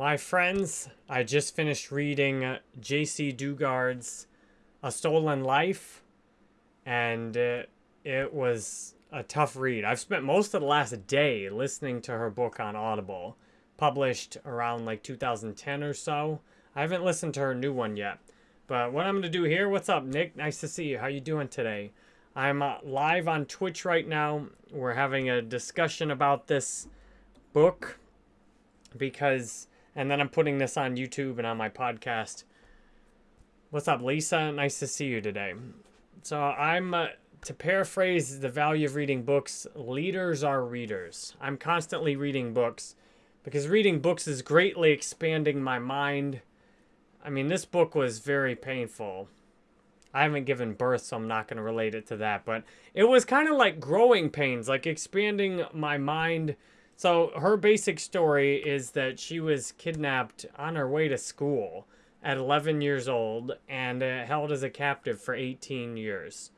My friends, I just finished reading uh, Jaycee Dugard's A Stolen Life, and uh, it was a tough read. I've spent most of the last day listening to her book on Audible, published around like 2010 or so. I haven't listened to her new one yet. But what I'm going to do here, what's up, Nick? Nice to see you. How you doing today? I'm uh, live on Twitch right now. We're having a discussion about this book because and then I'm putting this on YouTube and on my podcast. What's up, Lisa? Nice to see you today. So I'm, uh, to paraphrase the value of reading books, leaders are readers. I'm constantly reading books because reading books is greatly expanding my mind. I mean, this book was very painful. I haven't given birth, so I'm not going to relate it to that. But it was kind of like growing pains, like expanding my mind so her basic story is that she was kidnapped on her way to school at 11 years old and uh, held as a captive for 18 years.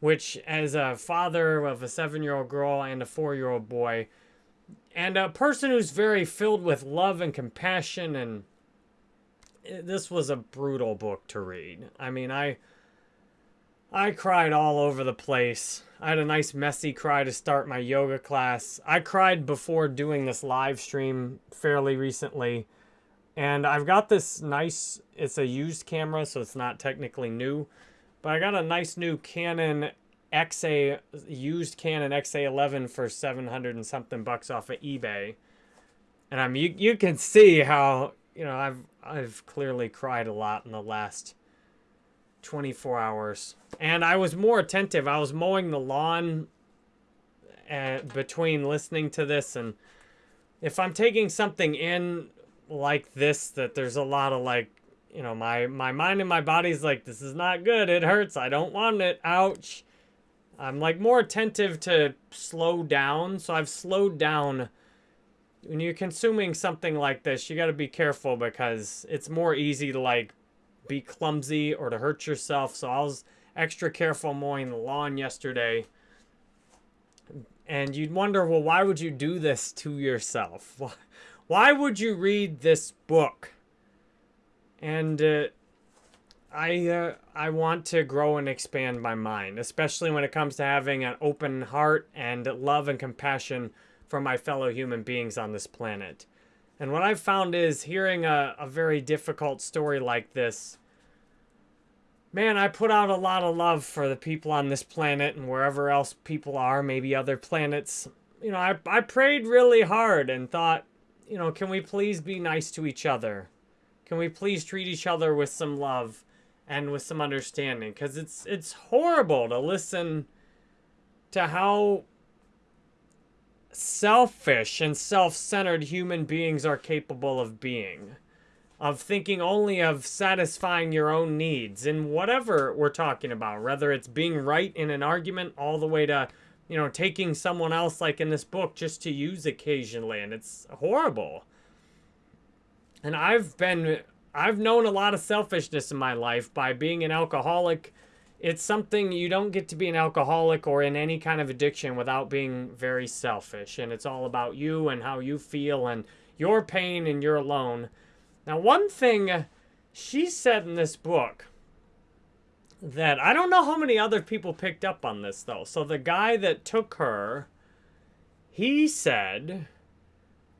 Which, as a father of a seven year old girl and a four year old boy, and a person who's very filled with love and compassion, and uh, this was a brutal book to read. I mean, I. I cried all over the place. I had a nice messy cry to start my yoga class. I cried before doing this live stream fairly recently. And I've got this nice, it's a used camera, so it's not technically new. But I got a nice new Canon XA, used Canon XA11 for 700 and something bucks off of eBay. And I mean, you, you can see how, you know, I've, I've clearly cried a lot in the last 24 hours. And I was more attentive. I was mowing the lawn uh, between listening to this. And if I'm taking something in like this, that there's a lot of like, you know, my, my mind and my body's like, this is not good. It hurts. I don't want it. Ouch. I'm like more attentive to slow down. So I've slowed down. When you're consuming something like this, you got to be careful because it's more easy to like be clumsy or to hurt yourself. So I was extra careful mowing the lawn yesterday. And you'd wonder, well, why would you do this to yourself? Why would you read this book? And uh, I uh, I want to grow and expand my mind, especially when it comes to having an open heart and love and compassion for my fellow human beings on this planet. And what I've found is hearing a, a very difficult story like this, man, I put out a lot of love for the people on this planet and wherever else people are, maybe other planets. You know, I, I prayed really hard and thought, you know, can we please be nice to each other? Can we please treat each other with some love and with some understanding? Because it's, it's horrible to listen to how selfish and self-centered human beings are capable of being. Of thinking only of satisfying your own needs in whatever we're talking about. Whether it's being right in an argument all the way to, you know, taking someone else like in this book just to use occasionally. And it's horrible. And I've been, I've known a lot of selfishness in my life by being an alcoholic it's something you don't get to be an alcoholic or in any kind of addiction without being very selfish. And it's all about you and how you feel and your pain and you're alone. Now, one thing she said in this book that I don't know how many other people picked up on this though. So the guy that took her, he said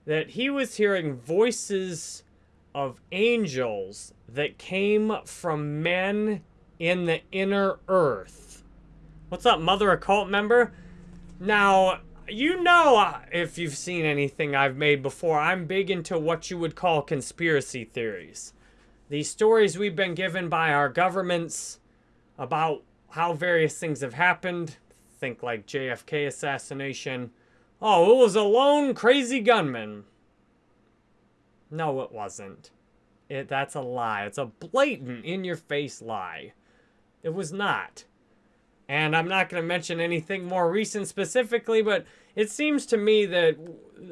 that he was hearing voices of angels that came from men in the inner earth. What's up, Mother Occult member? Now, you know uh, if you've seen anything I've made before, I'm big into what you would call conspiracy theories. These stories we've been given by our governments about how various things have happened. Think like JFK assassination. Oh, it was a lone crazy gunman. No, it wasn't. It, that's a lie. It's a blatant, in-your-face lie. It was not. And I'm not going to mention anything more recent specifically, but it seems to me that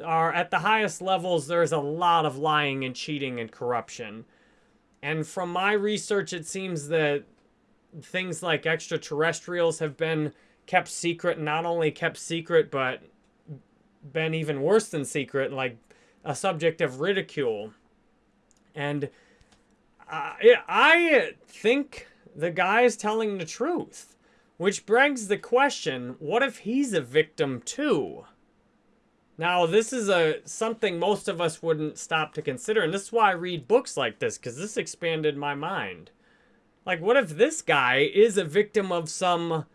are at the highest levels, there's a lot of lying and cheating and corruption. And from my research, it seems that things like extraterrestrials have been kept secret, not only kept secret, but been even worse than secret, like a subject of ridicule. And uh, I think the guy is telling the truth, which begs the question, what if he's a victim too? Now, this is a something most of us wouldn't stop to consider, and this is why I read books like this, because this expanded my mind. Like, what if this guy is a victim of some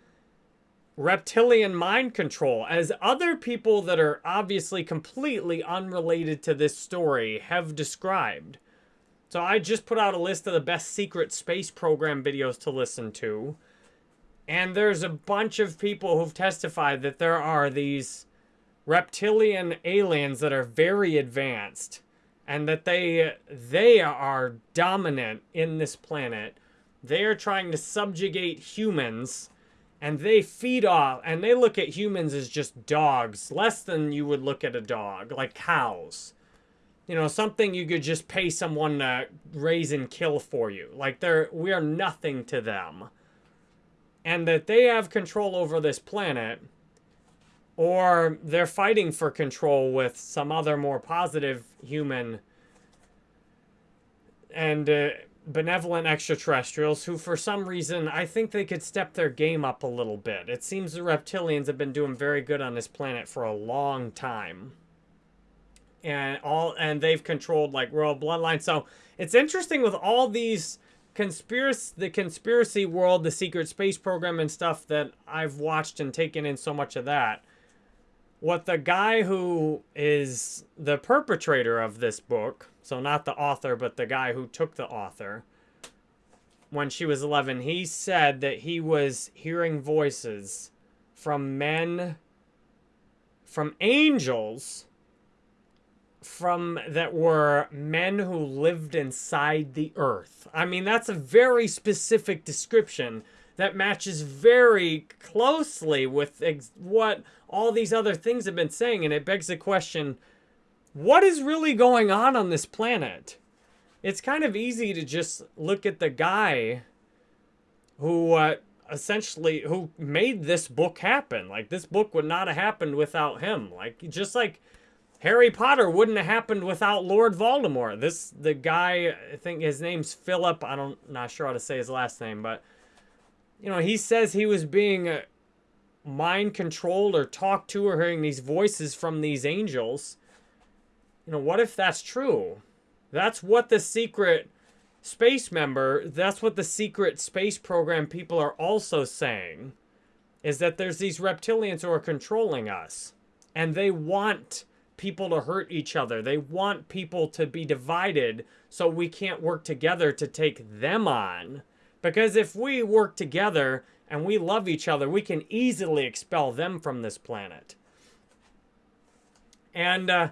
reptilian mind control, as other people that are obviously completely unrelated to this story have described? So I just put out a list of the best secret space program videos to listen to. And there's a bunch of people who've testified that there are these reptilian aliens that are very advanced and that they they are dominant in this planet. They are trying to subjugate humans and they feed off and they look at humans as just dogs, less than you would look at a dog, like cows. You know, something you could just pay someone to raise and kill for you. Like they're we are nothing to them. And that they have control over this planet or they're fighting for control with some other more positive human and uh, benevolent extraterrestrials who, for some reason, I think they could step their game up a little bit. It seems the reptilians have been doing very good on this planet for a long time. And all and they've controlled like royal bloodline. So it's interesting with all these conspiracy the conspiracy world, the secret space program and stuff that I've watched and taken in so much of that what the guy who is the perpetrator of this book, so not the author, but the guy who took the author, when she was 11, he said that he was hearing voices from men, from angels, from that were men who lived inside the earth. I mean, that's a very specific description that matches very closely with what all these other things have been saying. And it begs the question, what is really going on on this planet? It's kind of easy to just look at the guy who uh, essentially, who made this book happen. Like, this book would not have happened without him. Like, just like Harry Potter wouldn't have happened without Lord Voldemort. This, the guy, I think his name's Phillip. I don't, not sure how to say his last name, but you know, he says he was being uh, mind controlled or talked to or hearing these voices from these angels. You know, what if that's true? That's what the secret space member, that's what the secret space program people are also saying, is that there's these reptilians who are controlling us. And they want people to hurt each other. They want people to be divided so we can't work together to take them on. Because if we work together and we love each other, we can easily expel them from this planet. And, uh,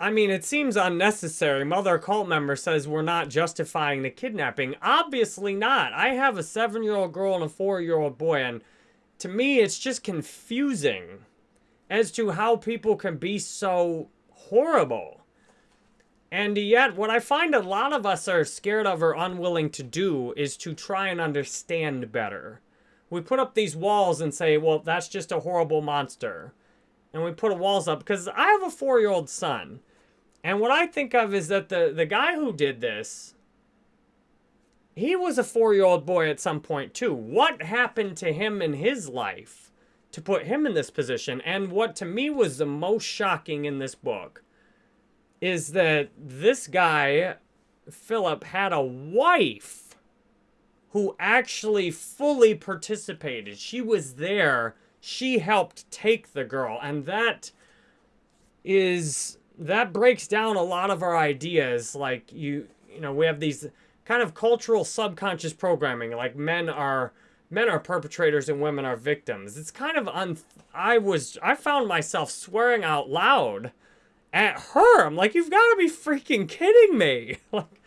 I mean, it seems unnecessary. Mother cult member says we're not justifying the kidnapping. Obviously not. I have a seven-year-old girl and a four-year-old boy, and to me, it's just confusing as to how people can be so horrible. And yet, what I find a lot of us are scared of or unwilling to do is to try and understand better. We put up these walls and say, well, that's just a horrible monster. And we put a walls up because I have a four-year-old son. And what I think of is that the, the guy who did this, he was a four-year-old boy at some point too. What happened to him in his life to put him in this position? And what to me was the most shocking in this book is that this guy, Phillip, had a wife who actually fully participated. She was there. She helped take the girl. And that is, that breaks down a lot of our ideas. Like, you, you know, we have these kind of cultural subconscious programming. Like, men are men are perpetrators and women are victims. It's kind of un. I was I found myself swearing out loud at her. I'm like, you've got to be freaking kidding me. like,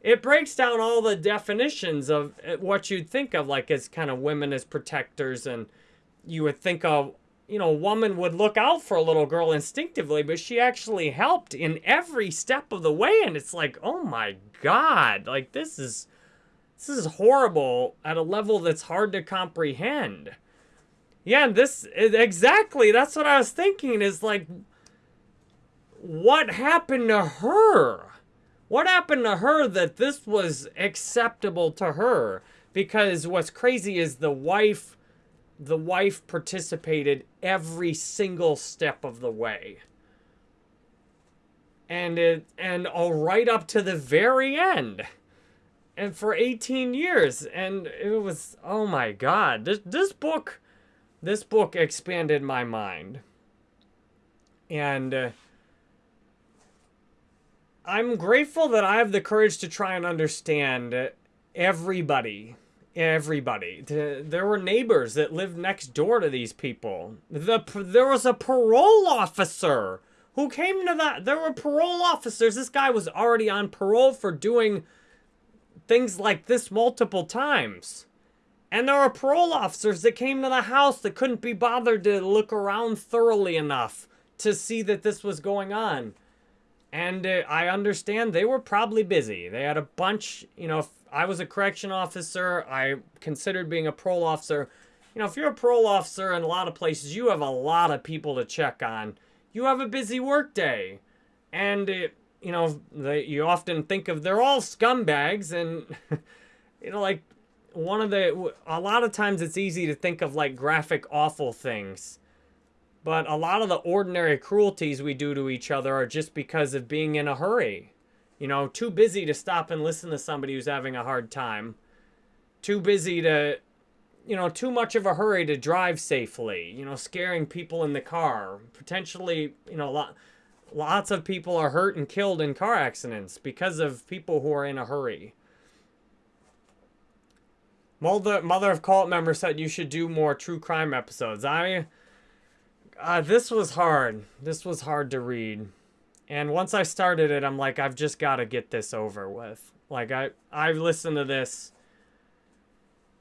it breaks down all the definitions of uh, what you'd think of, like, as kind of women as protectors. And you would think of, you know, a woman would look out for a little girl instinctively, but she actually helped in every step of the way. And it's like, oh my God, like, this is. This is horrible at a level that's hard to comprehend. Yeah, this exactly that's what I was thinking is like what happened to her? What happened to her that this was acceptable to her? Because what's crazy is the wife the wife participated every single step of the way. And it and all right up to the very end. And for 18 years and it was oh my god. This this book this book expanded my mind. And uh, I'm grateful that I have the courage to try and understand everybody everybody. There were neighbors that lived next door to these people. The there was a parole officer who came to that. There were parole officers. This guy was already on parole for doing things like this multiple times. And there were parole officers that came to the house that couldn't be bothered to look around thoroughly enough to see that this was going on. And uh, I understand they were probably busy. They had a bunch, you know, if I was a correction officer. I considered being a parole officer. You know, if you're a parole officer in a lot of places, you have a lot of people to check on. You have a busy work day. And, it, you know, they, you often think of, they're all scumbags. And, you know, like, one of the, a lot of times it's easy to think of, like, graphic, awful things. But a lot of the ordinary cruelties we do to each other are just because of being in a hurry. You know, too busy to stop and listen to somebody who's having a hard time. Too busy to, you know, too much of a hurry to drive safely. You know, scaring people in the car. Potentially, you know, a lot, lots of people are hurt and killed in car accidents because of people who are in a hurry. Mother, Mother of Cult member said you should do more true crime episodes. I, uh, this was hard. This was hard to read. And once I started it, I'm like, I've just got to get this over with. Like, I, I've listened to this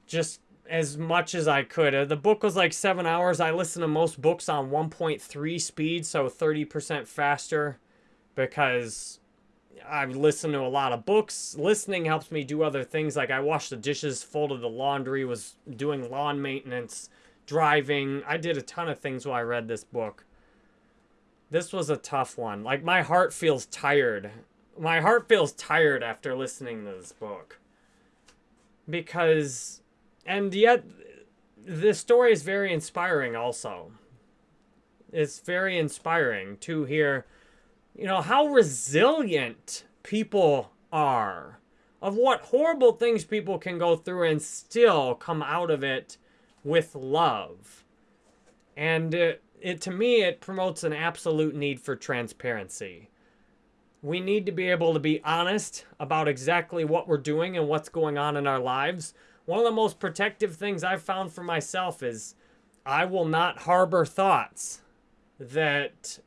just as much as I could. Uh, the book was like seven hours. I listen to most books on 1.3 speed, so 30% faster because I've listened to a lot of books. Listening helps me do other things. Like I washed the dishes, folded the laundry, was doing lawn maintenance, driving. I did a ton of things while I read this book. This was a tough one. Like, my heart feels tired. My heart feels tired after listening to this book. Because, and yet, this story is very inspiring also. It's very inspiring to hear, you know, how resilient people are. Of what horrible things people can go through and still come out of it with love. And, uh, it to me it promotes an absolute need for transparency. We need to be able to be honest about exactly what we're doing and what's going on in our lives. One of the most protective things I've found for myself is I will not harbor thoughts that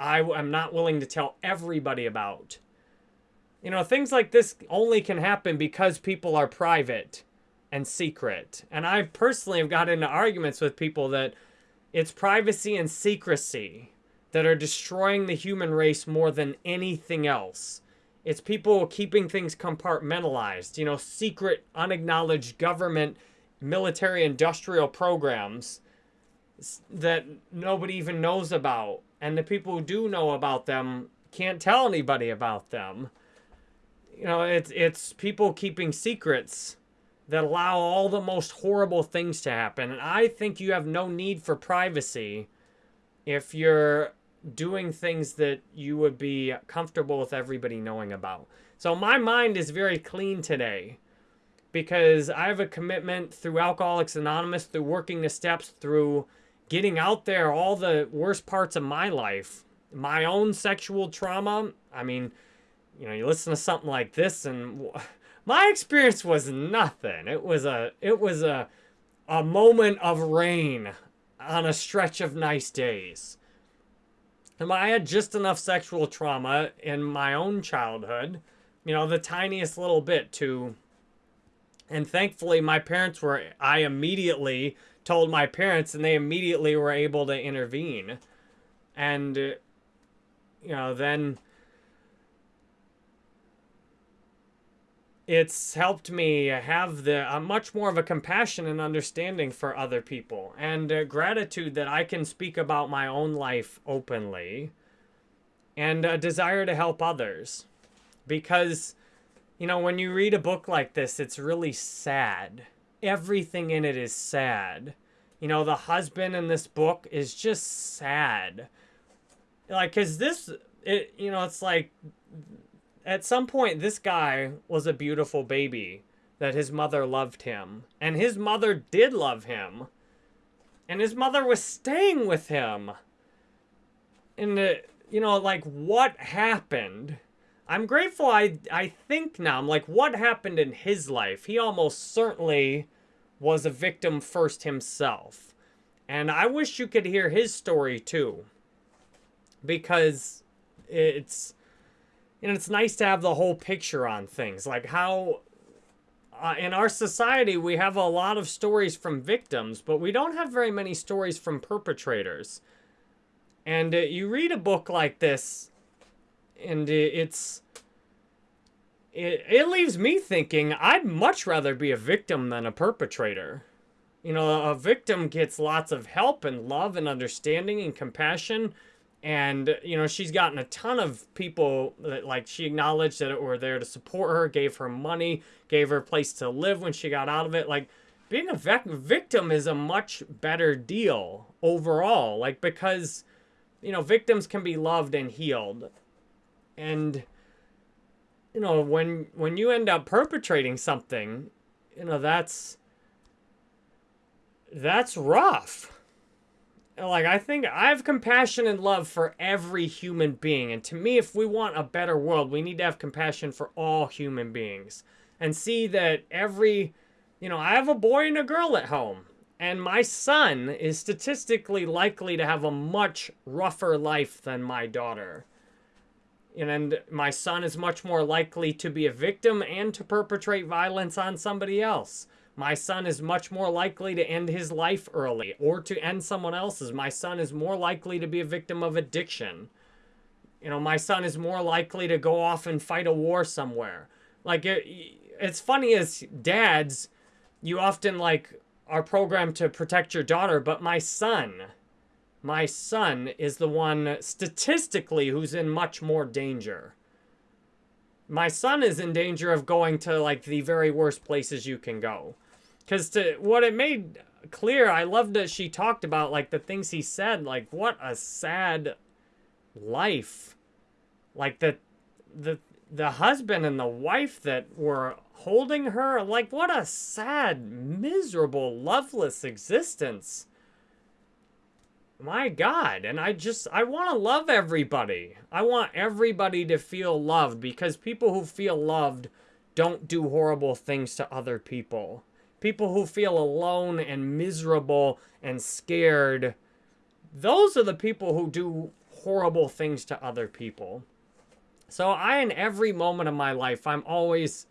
I am not willing to tell everybody about. You know, things like this only can happen because people are private and secret. And I personally have got into arguments with people that it's privacy and secrecy that are destroying the human race more than anything else. It's people keeping things compartmentalized, you know, secret, unacknowledged government, military, industrial programs that nobody even knows about. And the people who do know about them can't tell anybody about them. You know, it's, it's people keeping secrets that allow all the most horrible things to happen. And I think you have no need for privacy if you're doing things that you would be comfortable with everybody knowing about. So my mind is very clean today because I have a commitment through Alcoholics Anonymous, through working the steps, through getting out there all the worst parts of my life, my own sexual trauma. I mean, you know, you listen to something like this and my experience was nothing. It was a it was a a moment of rain on a stretch of nice days. And I had just enough sexual trauma in my own childhood, you know, the tiniest little bit to and thankfully my parents were I immediately told my parents and they immediately were able to intervene. And you know, then it's helped me have the uh, much more of a compassion and understanding for other people and uh, gratitude that I can speak about my own life openly and a desire to help others. because you know, when you read a book like this, it's really sad. Everything in it is sad. You know, the husband in this book is just sad. Like, cause this, it, you know, it's like, at some point, this guy was a beautiful baby that his mother loved him. And his mother did love him. And his mother was staying with him. And, uh, you know, like, what happened? I'm grateful I, I think now, I'm like, what happened in his life? He almost certainly was a victim first himself. And I wish you could hear his story too. Because it's, know, it's nice to have the whole picture on things. Like how uh, in our society, we have a lot of stories from victims, but we don't have very many stories from perpetrators. And uh, you read a book like this, and it's it, it leaves me thinking I'd much rather be a victim than a perpetrator. You know, a victim gets lots of help and love and understanding and compassion. And, you know, she's gotten a ton of people that, like, she acknowledged that were there to support her, gave her money, gave her a place to live when she got out of it. Like, being a victim is a much better deal overall. Like, because, you know, victims can be loved and healed. And you know, when when you end up perpetrating something, you know, that's that's rough. Like I think I have compassion and love for every human being. And to me, if we want a better world, we need to have compassion for all human beings and see that every, you know, I have a boy and a girl at home. And my son is statistically likely to have a much rougher life than my daughter and my son is much more likely to be a victim and to perpetrate violence on somebody else. My son is much more likely to end his life early or to end someone else's. My son is more likely to be a victim of addiction. You know, my son is more likely to go off and fight a war somewhere. Like, it, it's funny as dads, you often, like, are programmed to protect your daughter, but my son my son is the one statistically who's in much more danger. My son is in danger of going to like the very worst places you can go. Because to what it made clear, I loved that she talked about like the things he said, like what a sad life. Like the the the husband and the wife that were holding her, like what a sad, miserable, loveless existence my God. And I just, I want to love everybody. I want everybody to feel loved because people who feel loved don't do horrible things to other people. People who feel alone and miserable and scared, those are the people who do horrible things to other people. So I, in every moment of my life, I'm always,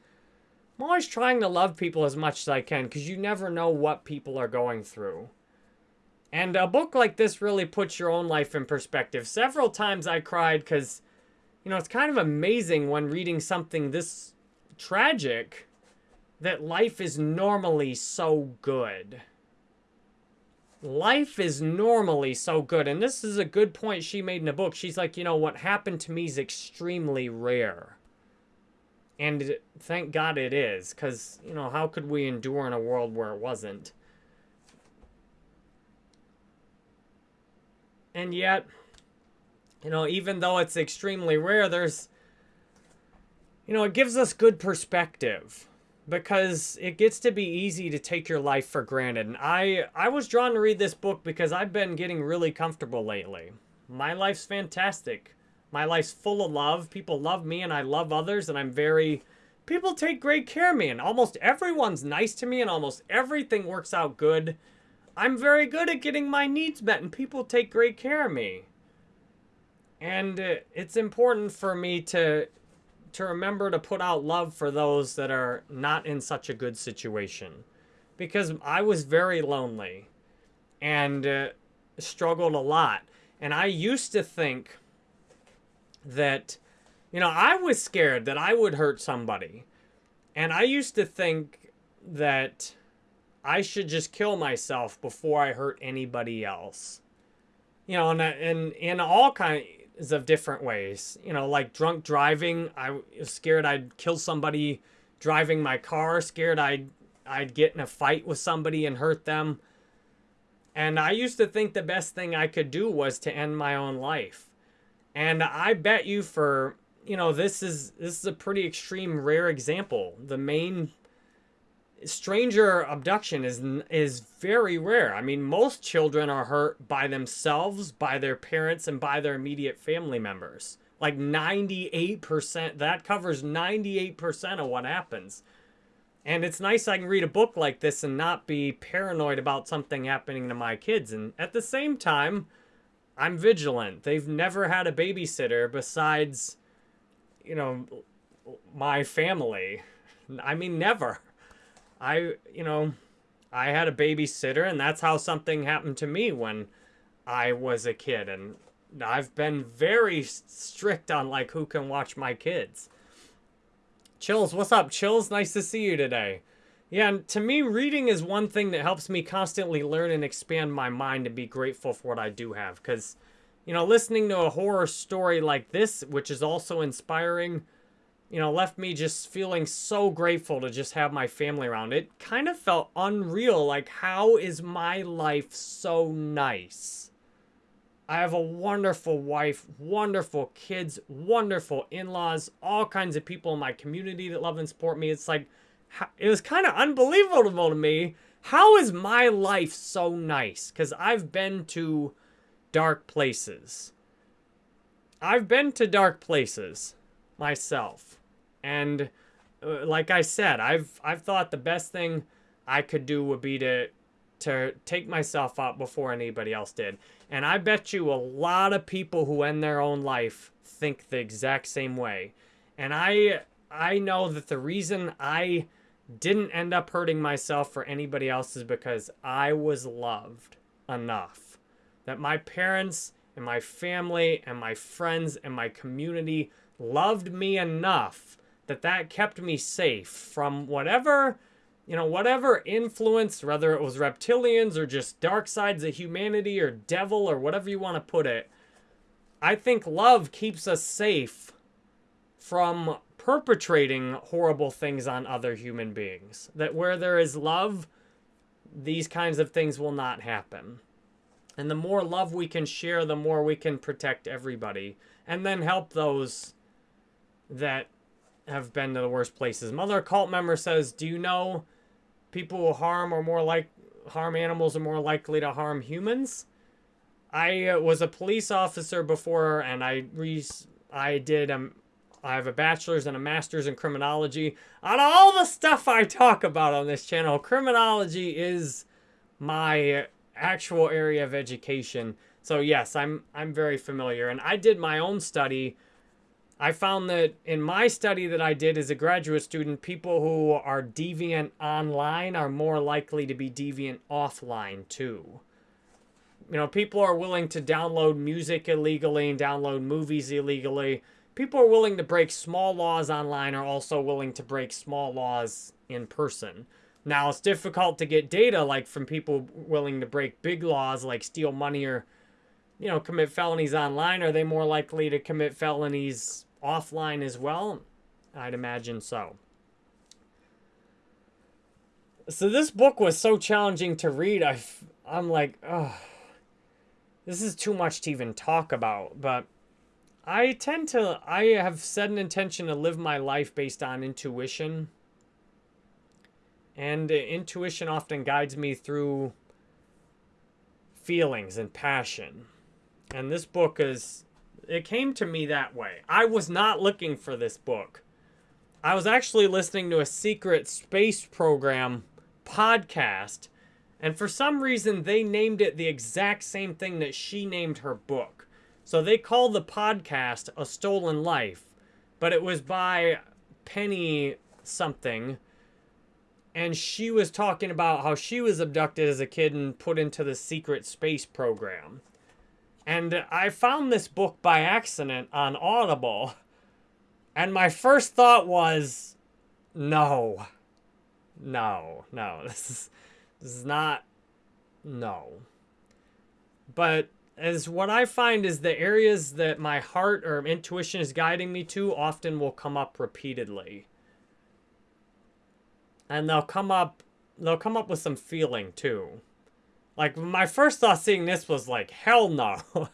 I'm always trying to love people as much as I can because you never know what people are going through. And a book like this really puts your own life in perspective. Several times I cried because, you know, it's kind of amazing when reading something this tragic that life is normally so good. Life is normally so good. And this is a good point she made in the book. She's like, you know, what happened to me is extremely rare. And thank God it is. Because, you know, how could we endure in a world where it wasn't? And yet, you know, even though it's extremely rare, there's, you know, it gives us good perspective because it gets to be easy to take your life for granted. And I, I was drawn to read this book because I've been getting really comfortable lately. My life's fantastic. My life's full of love. People love me and I love others and I'm very... People take great care of me and almost everyone's nice to me and almost everything works out good. I'm very good at getting my needs met and people take great care of me. And uh, it's important for me to to remember to put out love for those that are not in such a good situation. Because I was very lonely and uh, struggled a lot. And I used to think that, you know, I was scared that I would hurt somebody. And I used to think that I should just kill myself before I hurt anybody else. You know, and, and in all kind, of different ways. You know, like drunk driving. I was scared I'd kill somebody driving my car, scared I'd I'd get in a fight with somebody and hurt them. And I used to think the best thing I could do was to end my own life. And I bet you for, you know, this is this is a pretty extreme rare example. The main stranger abduction is is very rare. I mean, most children are hurt by themselves, by their parents, and by their immediate family members. Like 98%, that covers 98% of what happens. And it's nice I can read a book like this and not be paranoid about something happening to my kids. And at the same time, I'm vigilant. They've never had a babysitter besides, you know, my family. I mean, never. I, you know, I had a babysitter, and that's how something happened to me when I was a kid. And I've been very strict on like who can watch my kids. Chills, what's up? Chills, nice to see you today. Yeah, and to me, reading is one thing that helps me constantly learn and expand my mind and be grateful for what I do have. Because, you know, listening to a horror story like this, which is also inspiring, you know, left me just feeling so grateful to just have my family around. It kind of felt unreal. Like, how is my life so nice? I have a wonderful wife, wonderful kids, wonderful in laws, all kinds of people in my community that love and support me. It's like, it was kind of unbelievable to me. How is my life so nice? Because I've been to dark places. I've been to dark places myself. And uh, like I said, I've I've thought the best thing I could do would be to to take myself out before anybody else did. And I bet you a lot of people who end their own life think the exact same way. And I I know that the reason I didn't end up hurting myself for anybody else is because I was loved enough. That my parents and my family and my friends and my community loved me enough that that kept me safe from whatever, you know, whatever influence, whether it was reptilians or just dark sides of humanity or devil or whatever you want to put it. I think love keeps us safe from perpetrating horrible things on other human beings. That where there is love, these kinds of things will not happen. And the more love we can share, the more we can protect everybody and then help those that have been to the worst places. Mother cult member says, "Do you know people who harm or more like harm animals are more likely to harm humans?" I uh, was a police officer before, and I re I did um I have a bachelor's and a master's in criminology. On all the stuff I talk about on this channel, criminology is my actual area of education. So yes, I'm I'm very familiar, and I did my own study I found that in my study that I did as a graduate student, people who are deviant online are more likely to be deviant offline too. You know, people are willing to download music illegally and download movies illegally. People are willing to break small laws online are also willing to break small laws in person. Now, it's difficult to get data like from people willing to break big laws like steal money or, you know, commit felonies online. Are they more likely to commit felonies offline as well? I'd imagine so. So this book was so challenging to read. I, I'm like, oh, this is too much to even talk about. But I tend to, I have set an intention to live my life based on intuition. And intuition often guides me through feelings and passion. And this book is it came to me that way. I was not looking for this book. I was actually listening to a secret space program podcast, and for some reason they named it the exact same thing that she named her book. So they called the podcast A Stolen Life, but it was by Penny something. And she was talking about how she was abducted as a kid and put into the secret space program. And I found this book by accident on Audible. And my first thought was, no. No, no. This is, this is not, no. But as what I find is the areas that my heart or intuition is guiding me to often will come up repeatedly. And they'll come up they'll come up with some feeling too. Like my first thought seeing this was like, hell no.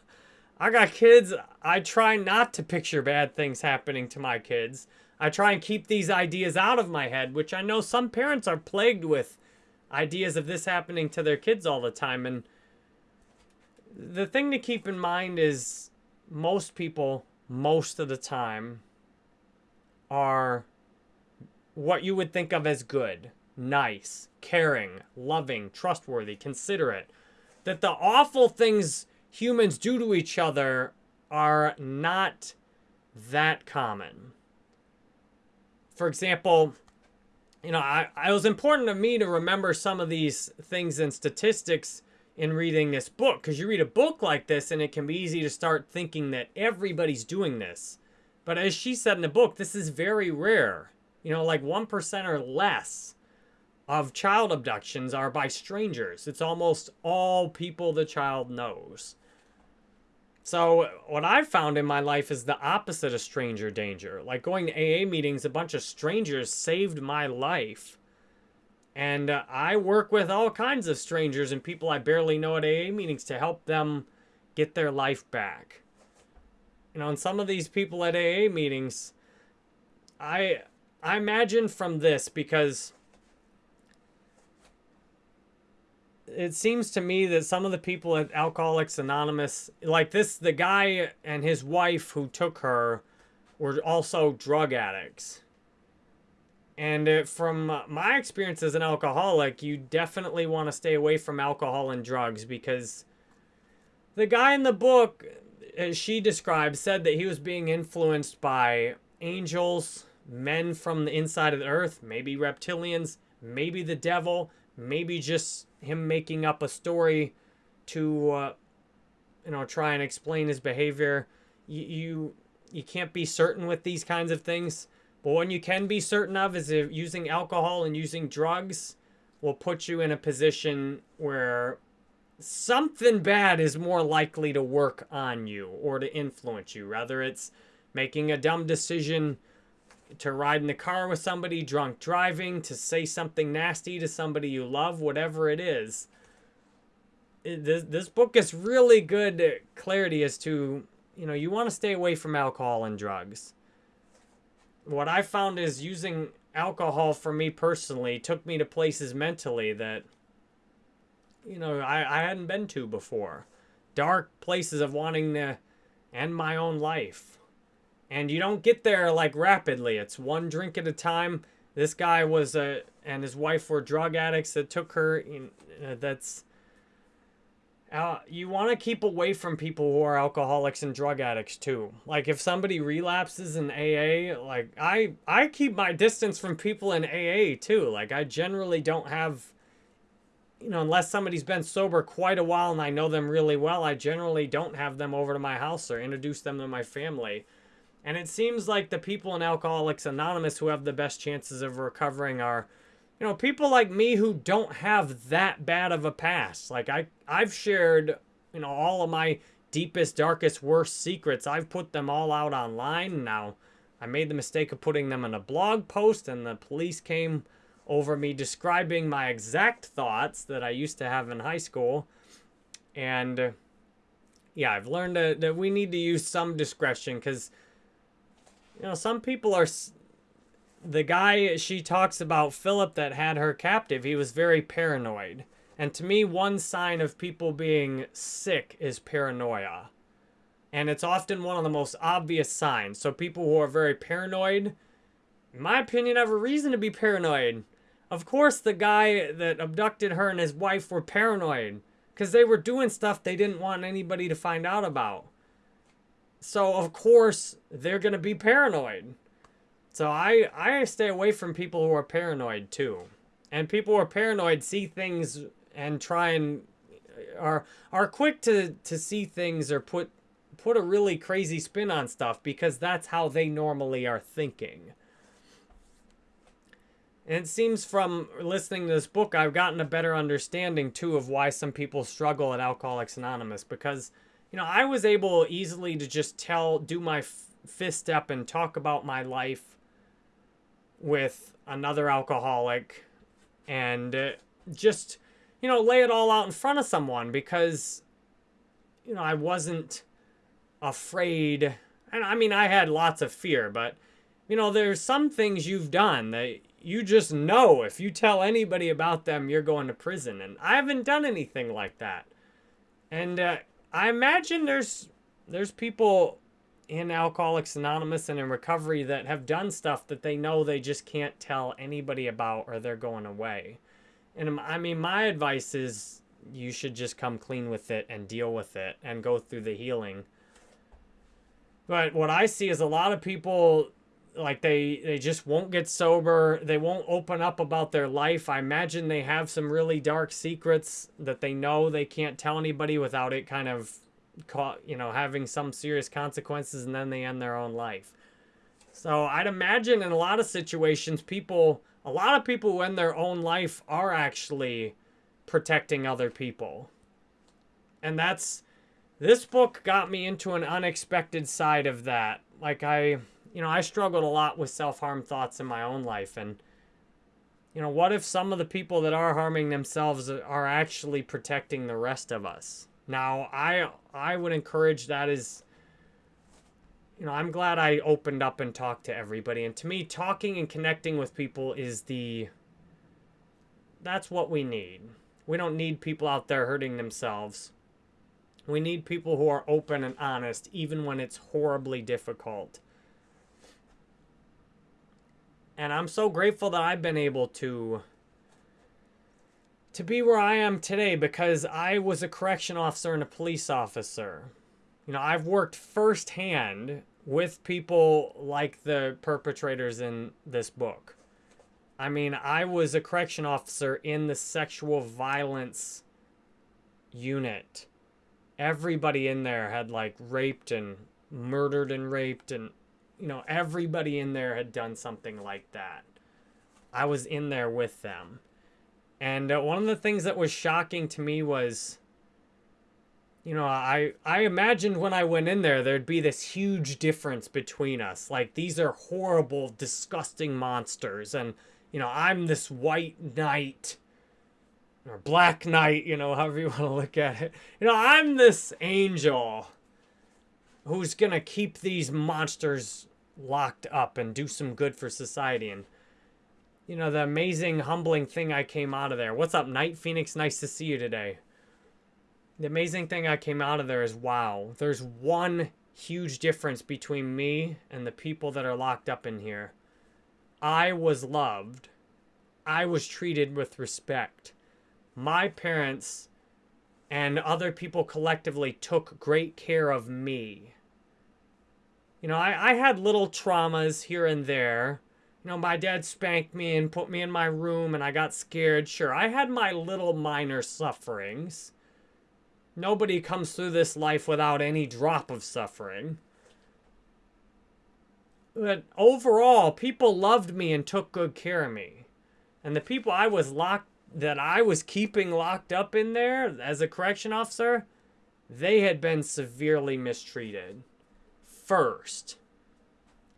I got kids. I try not to picture bad things happening to my kids. I try and keep these ideas out of my head, which I know some parents are plagued with ideas of this happening to their kids all the time. And the thing to keep in mind is most people, most of the time, are what you would think of as good, nice, caring, loving, trustworthy, considerate. That the awful things humans do to each other are not that common. For example, you know, I, it was important to me to remember some of these things and statistics in reading this book because you read a book like this and it can be easy to start thinking that everybody's doing this. But as she said in the book, this is very rare. You know, like 1% or less of child abductions are by strangers. It's almost all people the child knows. So what I've found in my life is the opposite of stranger danger. Like going to AA meetings, a bunch of strangers saved my life. And uh, I work with all kinds of strangers and people I barely know at AA meetings to help them get their life back. You know, and some of these people at AA meetings, I I imagine from this because it seems to me that some of the people at Alcoholics Anonymous, like this, the guy and his wife who took her were also drug addicts. And uh, from my experience as an alcoholic, you definitely want to stay away from alcohol and drugs because the guy in the book, as she described, said that he was being influenced by angels, men from the inside of the earth, maybe reptilians, maybe the devil, maybe just him making up a story to, uh, you know, try and explain his behavior. You, you, you can't be certain with these kinds of things. But what you can be certain of is if using alcohol and using drugs will put you in a position where something bad is more likely to work on you or to influence you. Rather, it's making a dumb decision to ride in the car with somebody, drunk driving, to say something nasty to somebody you love, whatever it is. This, this book is really good clarity as to, you know, you want to stay away from alcohol and drugs. What I found is using alcohol for me personally took me to places mentally that, you know, I, I hadn't been to before. Dark places of wanting to end my own life and you don't get there like rapidly. It's one drink at a time. This guy was a and his wife were drug addicts that took her. Uh, that's uh, you want to keep away from people who are alcoholics and drug addicts too. Like if somebody relapses in AA, like I I keep my distance from people in AA too. Like I generally don't have you know, unless somebody's been sober quite a while and I know them really well, I generally don't have them over to my house or introduce them to my family. And it seems like the people in Alcoholics Anonymous who have the best chances of recovering are, you know, people like me who don't have that bad of a past. Like I, I've shared, you know, all of my deepest, darkest, worst secrets. I've put them all out online. Now, I made the mistake of putting them in a blog post, and the police came over me describing my exact thoughts that I used to have in high school. And yeah, I've learned that, that we need to use some discretion because you know, some people are. The guy she talks about, Phillip, that had her captive, he was very paranoid. And to me, one sign of people being sick is paranoia. And it's often one of the most obvious signs. So people who are very paranoid, in my opinion, have a reason to be paranoid. Of course, the guy that abducted her and his wife were paranoid because they were doing stuff they didn't want anybody to find out about. So of course they're gonna be paranoid. So I I stay away from people who are paranoid too. And people who are paranoid see things and try and uh, are are quick to to see things or put put a really crazy spin on stuff because that's how they normally are thinking. And it seems from listening to this book, I've gotten a better understanding too of why some people struggle at Alcoholics Anonymous because you know, I was able easily to just tell, do my fifth step and talk about my life with another alcoholic and uh, just, you know, lay it all out in front of someone because, you know, I wasn't afraid. And I mean, I had lots of fear, but, you know, there's some things you've done that you just know if you tell anybody about them, you're going to prison. And I haven't done anything like that. And uh, I imagine there's there's people in Alcoholics Anonymous and in recovery that have done stuff that they know they just can't tell anybody about or they're going away. And I mean, my advice is you should just come clean with it and deal with it and go through the healing. But what I see is a lot of people like they they just won't get sober. They won't open up about their life. I imagine they have some really dark secrets that they know they can't tell anybody without it kind of caught you know having some serious consequences and then they end their own life. So i'd imagine in a lot of situations people a lot of people who end their own life are actually protecting other people. And that's this book got me into an unexpected side of that. Like i you know, I struggled a lot with self-harm thoughts in my own life and you know, what if some of the people that are harming themselves are actually protecting the rest of us? Now, I I would encourage that is you know, I'm glad I opened up and talked to everybody. And to me, talking and connecting with people is the that's what we need. We don't need people out there hurting themselves. We need people who are open and honest, even when it's horribly difficult. And I'm so grateful that I've been able to to be where I am today because I was a correction officer and a police officer. You know, I've worked firsthand with people like the perpetrators in this book. I mean, I was a correction officer in the sexual violence unit. Everybody in there had like raped and murdered and raped and you know, everybody in there had done something like that. I was in there with them. And uh, one of the things that was shocking to me was, you know, I, I imagined when I went in there, there'd be this huge difference between us. Like, these are horrible, disgusting monsters. And, you know, I'm this white knight or black knight, you know, however you want to look at it. You know, I'm this angel who's going to keep these monsters locked up and do some good for society. And, you know, the amazing, humbling thing I came out of there. What's up, Night Phoenix? Nice to see you today. The amazing thing I came out of there is wow, there's one huge difference between me and the people that are locked up in here. I was loved. I was treated with respect. My parents and other people collectively took great care of me. You know, I, I had little traumas here and there. You know, my dad spanked me and put me in my room and I got scared. Sure, I had my little minor sufferings. Nobody comes through this life without any drop of suffering. But overall, people loved me and took good care of me. And the people I was locked, that I was keeping locked up in there as a correction officer, they had been severely mistreated first.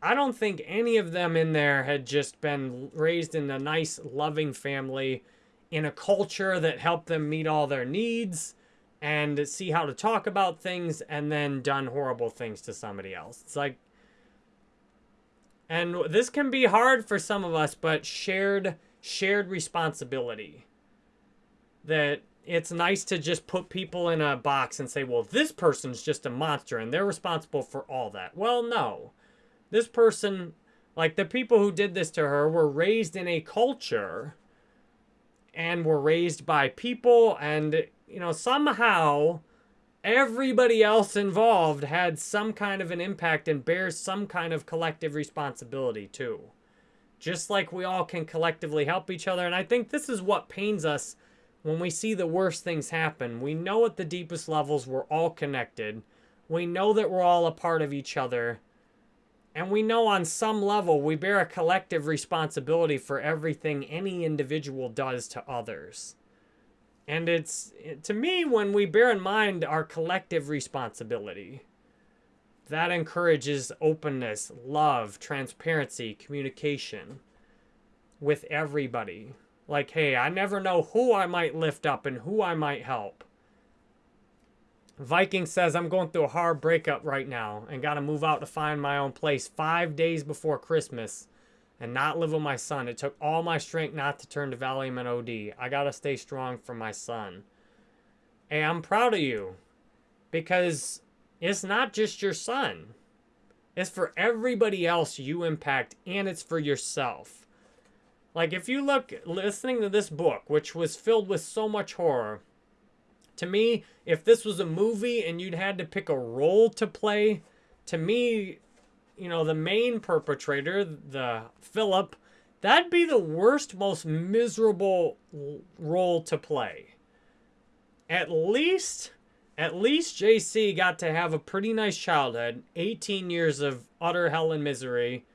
I don't think any of them in there had just been raised in a nice, loving family in a culture that helped them meet all their needs and see how to talk about things and then done horrible things to somebody else. It's like, and this can be hard for some of us, but shared, shared responsibility that it's nice to just put people in a box and say, well, this person's just a monster and they're responsible for all that. Well, no. This person, like the people who did this to her, were raised in a culture and were raised by people and, you know, somehow everybody else involved had some kind of an impact and bears some kind of collective responsibility too. Just like we all can collectively help each other. And I think this is what pains us when we see the worst things happen, we know at the deepest levels we're all connected. We know that we're all a part of each other. And we know on some level we bear a collective responsibility for everything any individual does to others. And it's, to me, when we bear in mind our collective responsibility, that encourages openness, love, transparency, communication with everybody. Like, hey, I never know who I might lift up and who I might help. Viking says, I'm going through a hard breakup right now and got to move out to find my own place five days before Christmas and not live with my son. It took all my strength not to turn to Valium and OD. I got to stay strong for my son. Hey, I'm proud of you because it's not just your son. It's for everybody else you impact and it's for yourself. Like if you look listening to this book, which was filled with so much horror, to me, if this was a movie and you'd had to pick a role to play, to me, you know, the main perpetrator, the Phillip, that'd be the worst, most miserable role to play. At least, at least Jaycee got to have a pretty nice childhood, 18 years of utter hell and misery,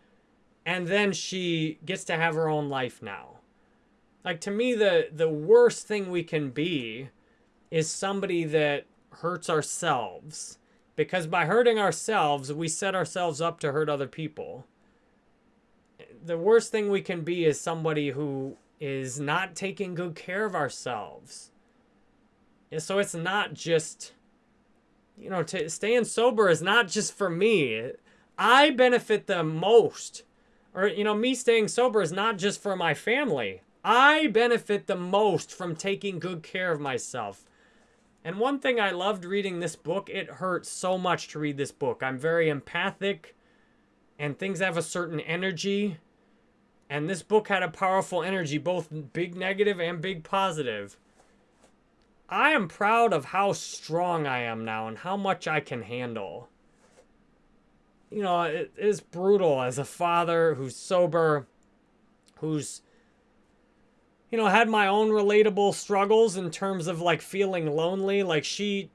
and then she gets to have her own life now. Like to me, the the worst thing we can be is somebody that hurts ourselves because by hurting ourselves, we set ourselves up to hurt other people. The worst thing we can be is somebody who is not taking good care of ourselves. So it's not just, you know, staying sober is not just for me. I benefit the most. Or, you know, me staying sober is not just for my family. I benefit the most from taking good care of myself. And one thing I loved reading this book, it hurt so much to read this book. I'm very empathic and things have a certain energy. And this book had a powerful energy, both big negative and big positive. I am proud of how strong I am now and how much I can handle. You know, it is brutal as a father who's sober, who's you know, had my own relatable struggles in terms of like feeling lonely. Like she,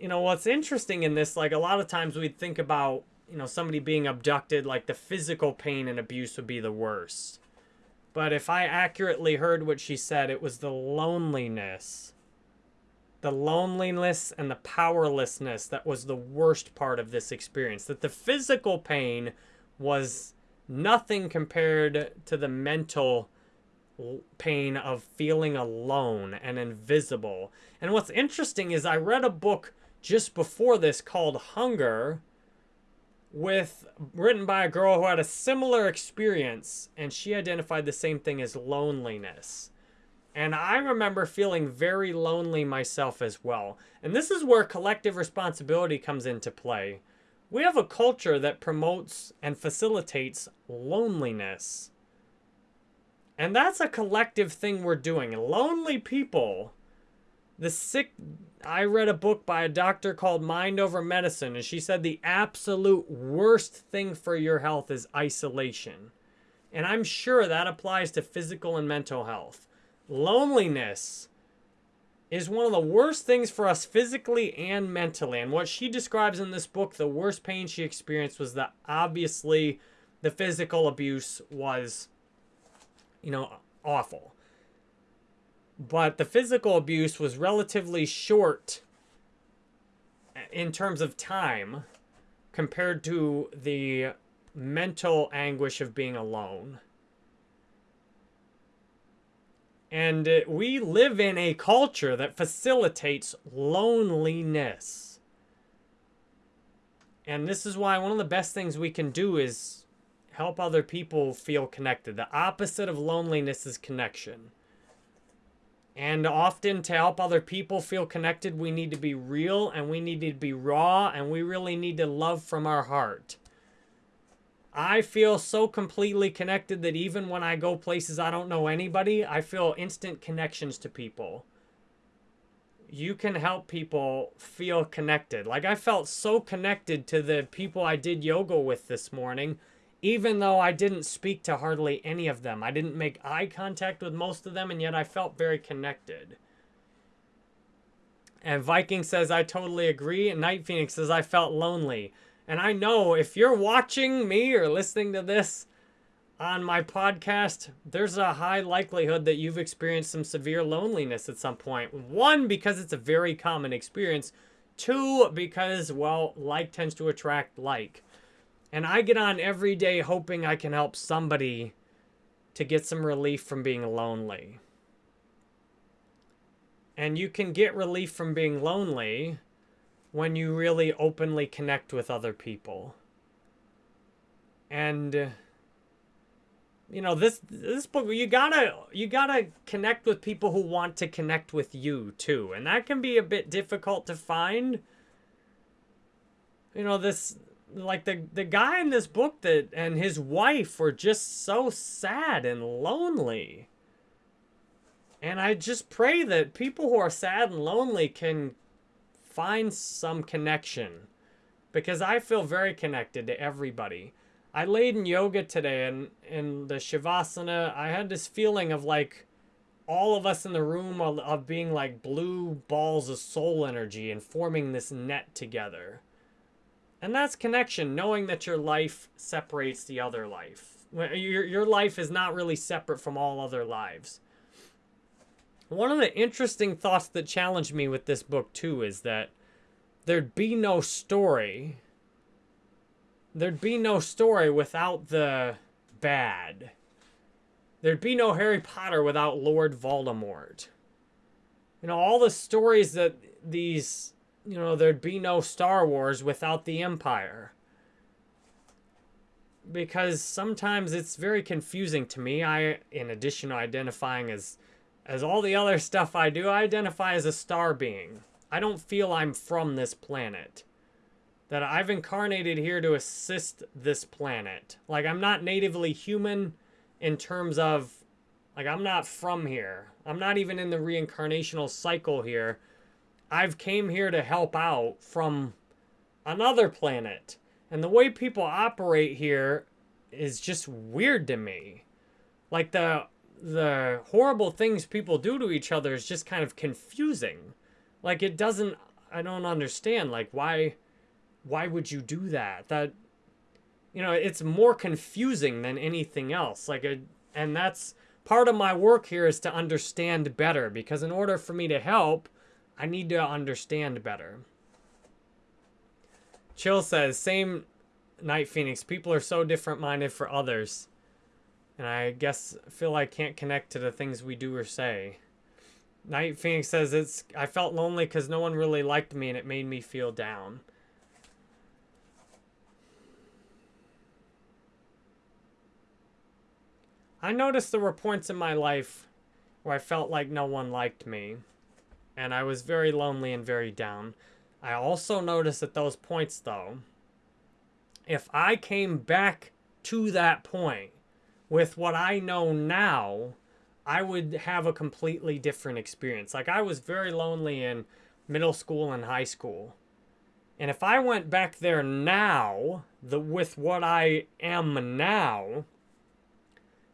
you know, what's interesting in this, like a lot of times we'd think about, you know, somebody being abducted, like the physical pain and abuse would be the worst. But if I accurately heard what she said, it was the loneliness. The loneliness and the powerlessness that was the worst part of this experience. That the physical pain was nothing compared to the mental pain of feeling alone and invisible. And what's interesting is I read a book just before this called Hunger with written by a girl who had a similar experience and she identified the same thing as loneliness. And I remember feeling very lonely myself as well. And this is where collective responsibility comes into play. We have a culture that promotes and facilitates loneliness. And that's a collective thing we're doing. Lonely people, the sick. I read a book by a doctor called Mind Over Medicine, and she said the absolute worst thing for your health is isolation. And I'm sure that applies to physical and mental health. Loneliness is one of the worst things for us physically and mentally. And what she describes in this book, the worst pain she experienced was that obviously the physical abuse was you know, awful. But the physical abuse was relatively short in terms of time compared to the mental anguish of being alone. And uh, we live in a culture that facilitates loneliness. And this is why one of the best things we can do is help other people feel connected. The opposite of loneliness is connection. And often to help other people feel connected, we need to be real and we need to be raw and we really need to love from our heart. I feel so completely connected that even when I go places I don't know anybody, I feel instant connections to people. You can help people feel connected. Like I felt so connected to the people I did yoga with this morning even though I didn't speak to hardly any of them. I didn't make eye contact with most of them, and yet I felt very connected. And Viking says, I totally agree. And Night Phoenix says, I felt lonely. And I know if you're watching me or listening to this, on my podcast, there's a high likelihood that you've experienced some severe loneliness at some point. One, because it's a very common experience. Two, because, well, like tends to attract like. And I get on every day hoping I can help somebody to get some relief from being lonely. And you can get relief from being lonely when you really openly connect with other people. And uh, you know this this book you gotta you gotta connect with people who want to connect with you too. And that can be a bit difficult to find. You know this like the the guy in this book that and his wife were just so sad and lonely. And i just pray that people who are sad and lonely can find some connection because i feel very connected to everybody I laid in yoga today and in the Shavasana, I had this feeling of like all of us in the room of, of being like blue balls of soul energy and forming this net together. And that's connection, knowing that your life separates the other life. Your, your life is not really separate from all other lives. One of the interesting thoughts that challenged me with this book, too, is that there'd be no story there'd be no story without the bad. There'd be no Harry Potter without Lord Voldemort. You know, all the stories that these, you know, there'd be no Star Wars without the Empire. Because sometimes it's very confusing to me. I, in addition to identifying as, as all the other stuff I do, I identify as a star being. I don't feel I'm from this planet that I've incarnated here to assist this planet. Like, I'm not natively human in terms of, like, I'm not from here. I'm not even in the reincarnational cycle here. I've came here to help out from another planet. And the way people operate here is just weird to me. Like, the the horrible things people do to each other is just kind of confusing. Like, it doesn't, I don't understand. Like, why why would you do that? That you know, it's more confusing than anything else. Like a, and that's part of my work here is to understand better because in order for me to help, I need to understand better. Chill says, same Night Phoenix. People are so different minded for others. And I guess feel I can't connect to the things we do or say. Night Phoenix says, it's I felt lonely because no one really liked me and it made me feel down. I noticed there were points in my life where I felt like no one liked me. And I was very lonely and very down. I also noticed at those points, though, if I came back to that point with what I know now, I would have a completely different experience. Like, I was very lonely in middle school and high school. And if I went back there now, the with what I am now,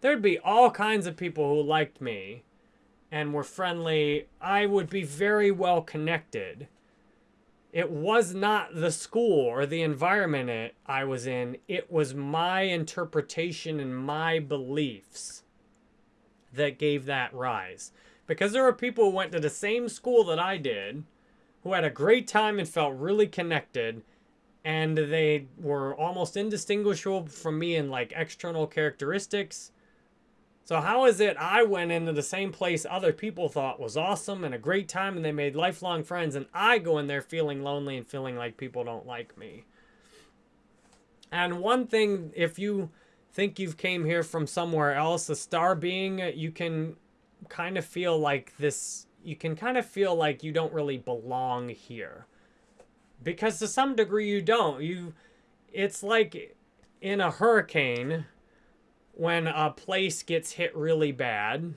there'd be all kinds of people who liked me and were friendly. I would be very well connected. It was not the school or the environment it, I was in. It was my interpretation and my beliefs that gave that rise. Because there were people who went to the same school that I did, who had a great time and felt really connected, and they were almost indistinguishable from me in like external characteristics so how is it I went into the same place other people thought was awesome and a great time and they made lifelong friends and I go in there feeling lonely and feeling like people don't like me? And one thing, if you think you've came here from somewhere else, a star being, you can kind of feel like this, you can kind of feel like you don't really belong here. Because to some degree you don't. You, it's like in a hurricane, when a place gets hit really bad,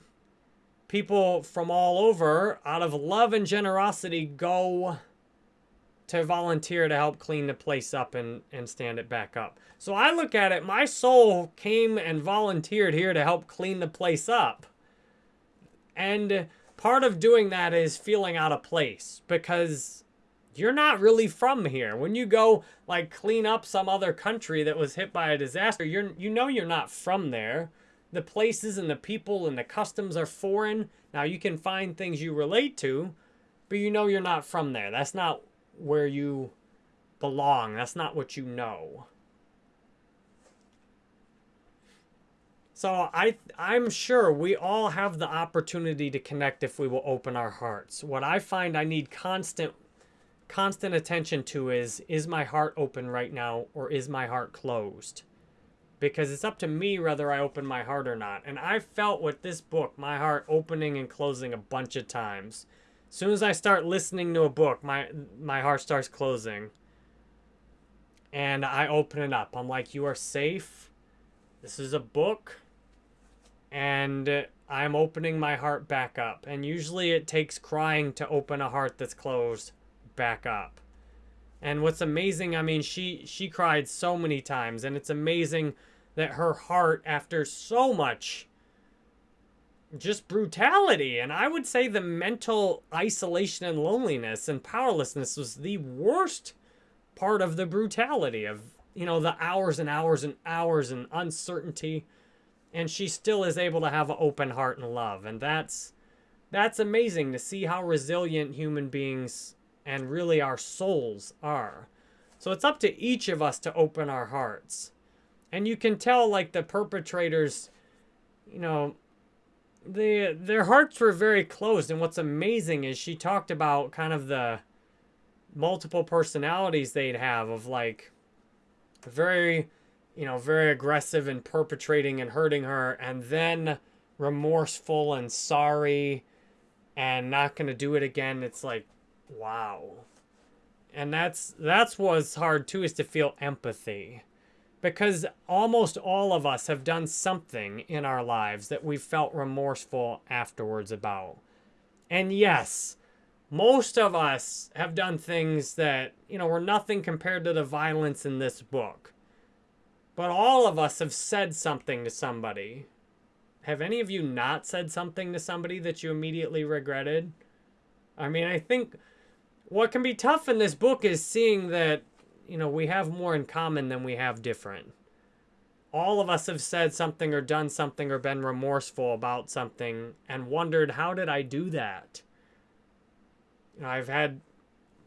people from all over, out of love and generosity, go to volunteer to help clean the place up and, and stand it back up. So I look at it, my soul came and volunteered here to help clean the place up. And part of doing that is feeling out of place because you're not really from here. When you go like clean up some other country that was hit by a disaster, you're you know you're not from there. The places and the people and the customs are foreign. Now you can find things you relate to, but you know you're not from there. That's not where you belong. That's not what you know. So I I'm sure we all have the opportunity to connect if we will open our hearts. What I find I need constant constant attention to is is my heart open right now or is my heart closed? Because it's up to me whether I open my heart or not. And I felt with this book my heart opening and closing a bunch of times. As soon as I start listening to a book, my my heart starts closing. And I open it up. I'm like, "You are safe. This is a book." and I'm opening my heart back up. And usually it takes crying to open a heart that's closed back up. And what's amazing, I mean, she she cried so many times and it's amazing that her heart after so much just brutality and I would say the mental isolation and loneliness and powerlessness was the worst part of the brutality of you know the hours and hours and hours and uncertainty and she still is able to have an open heart and love and that's that's amazing to see how resilient human beings and really our souls are. So it's up to each of us to open our hearts. And you can tell like the perpetrators you know they their hearts were very closed. And what's amazing is she talked about kind of the multiple personalities they'd have of like very you know, very aggressive and perpetrating and hurting her, and then remorseful and sorry and not going to do it again. It's like, wow. And that's that's what's hard too is to feel empathy. Because almost all of us have done something in our lives that we felt remorseful afterwards about. And yes, most of us have done things that, you know, were nothing compared to the violence in this book. But all of us have said something to somebody. Have any of you not said something to somebody that you immediately regretted? I mean, I think what can be tough in this book is seeing that, you know, we have more in common than we have different. All of us have said something or done something or been remorseful about something and wondered, how did I do that? I've had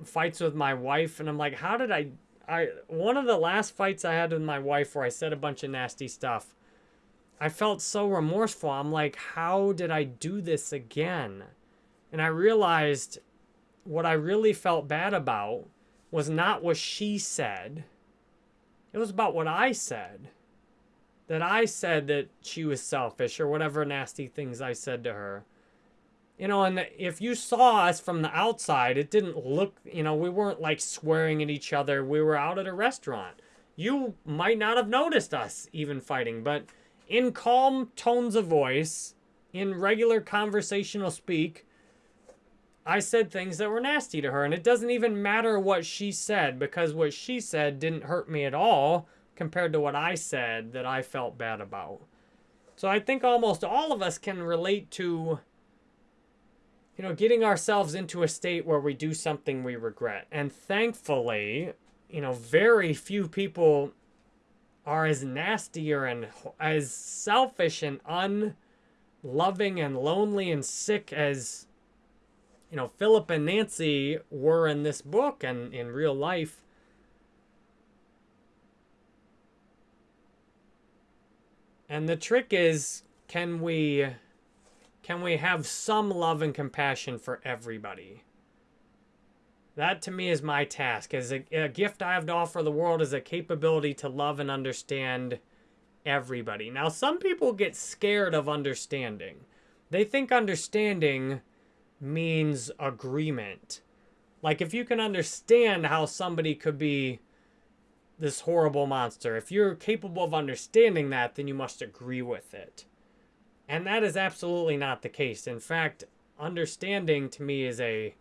fights with my wife and I'm like, how did I I one of the last fights I had with my wife where I said a bunch of nasty stuff. I felt so remorseful. I'm like, how did I do this again? And I realized what I really felt bad about was not what she said. It was about what I said. That I said that she was selfish or whatever nasty things I said to her you know, and if you saw us from the outside, it didn't look, you know, we weren't like swearing at each other. We were out at a restaurant. You might not have noticed us even fighting, but in calm tones of voice, in regular conversational speak, I said things that were nasty to her. And it doesn't even matter what she said because what she said didn't hurt me at all compared to what I said that I felt bad about. So I think almost all of us can relate to you know, getting ourselves into a state where we do something we regret. And thankfully, you know, very few people are as nasty or and as selfish and unloving and lonely and sick as you know Phillip and Nancy were in this book and in real life. And the trick is can we can we have some love and compassion for everybody? That to me is my task. As a, a, gift I have to offer the world is a capability to love and understand everybody. Now, some people get scared of understanding. They think understanding means agreement. Like if you can understand how somebody could be this horrible monster, if you're capable of understanding that, then you must agree with it. And that is absolutely not the case. In fact, understanding to me is a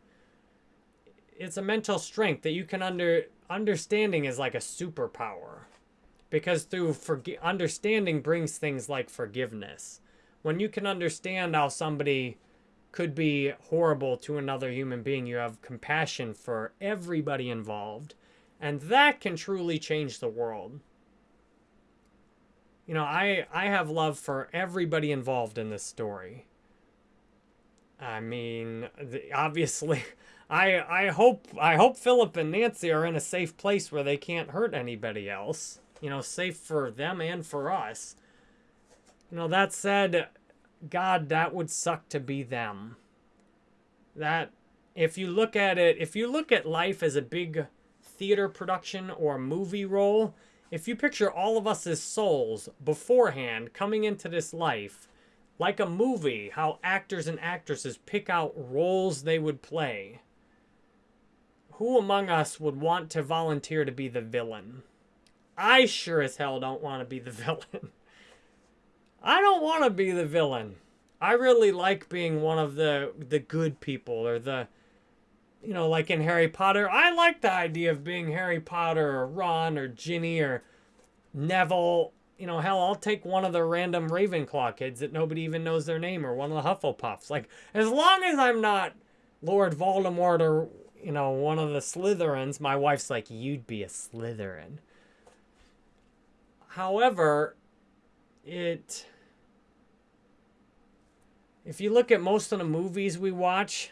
it's a mental strength that you can under understanding is like a superpower because through forgi- understanding brings things like forgiveness when you can understand how somebody could be horrible to another human being. You have compassion for everybody involved. And that can truly change the world. You know, I, I have love for everybody involved in this story. I mean, the, obviously, I I hope I hope Phillip and Nancy are in a safe place where they can't hurt anybody else. You know, safe for them and for us. You know, that said, God, that would suck to be them. That if you look at it, if you look at life as a big theater production or movie role, if you picture all of us as souls beforehand coming into this life, like a movie, how actors and actresses pick out roles they would play. Who among us would want to volunteer to be the villain? I sure as hell don't want to be the villain. I don't want to be the villain. I really like being one of the the good people or the you know, like in Harry Potter. I like the idea of being Harry Potter or Ron or Ginny or Neville you know, hell, I'll take one of the random Ravenclaw kids that nobody even knows their name or one of the Hufflepuffs. Like, as long as I'm not Lord Voldemort or, you know, one of the Slytherins, my wife's like, you'd be a Slytherin. However, it. If you look at most of the movies we watch,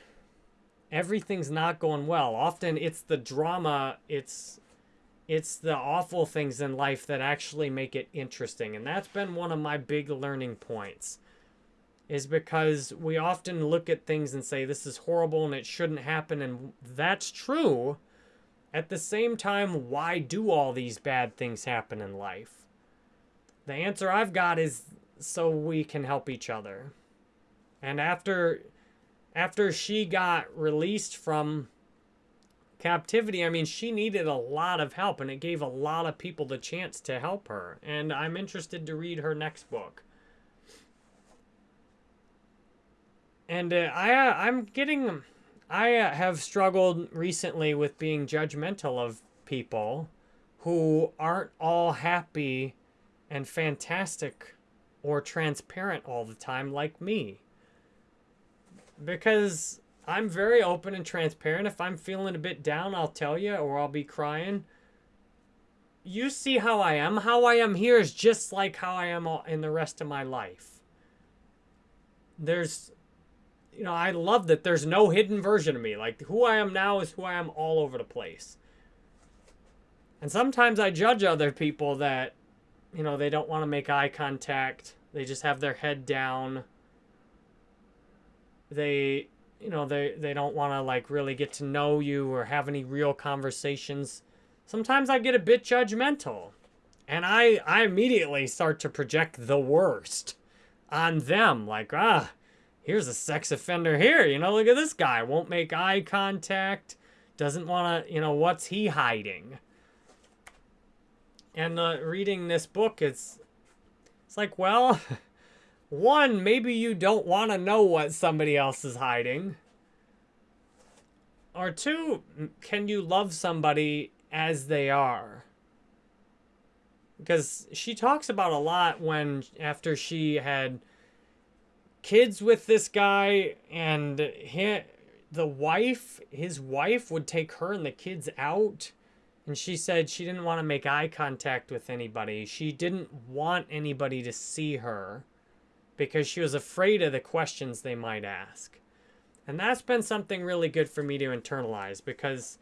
everything's not going well. Often it's the drama, it's it's the awful things in life that actually make it interesting. And that's been one of my big learning points. Is because we often look at things and say this is horrible and it shouldn't happen and that's true. At the same time, why do all these bad things happen in life? The answer I've got is so we can help each other. And after after she got released from captivity, I mean, she needed a lot of help, and it gave a lot of people the chance to help her. And I'm interested to read her next book. And uh, I, uh, I'm getting, I uh, have struggled recently with being judgmental of people who aren't all happy and fantastic or transparent all the time like me. Because I'm very open and transparent. If I'm feeling a bit down, I'll tell you, or I'll be crying. You see how I am. How I am here is just like how I am in the rest of my life. There's, you know, I love that there's no hidden version of me. Like, who I am now is who I am all over the place. And sometimes I judge other people that, you know, they don't want to make eye contact. They just have their head down. They you know, they, they don't want to, like, really get to know you or have any real conversations. Sometimes I get a bit judgmental. And I, I immediately start to project the worst on them. Like, ah, here's a sex offender here. You know, look at this guy. Won't make eye contact. Doesn't want to, you know, what's he hiding? And uh, reading this book, it's, it's like, well... One, maybe you don't want to know what somebody else is hiding. Or two, can you love somebody as they are? Because she talks about a lot when, after she had kids with this guy and he, the wife, his wife would take her and the kids out. And she said she didn't want to make eye contact with anybody. She didn't want anybody to see her because she was afraid of the questions they might ask. And that's been something really good for me to internalize because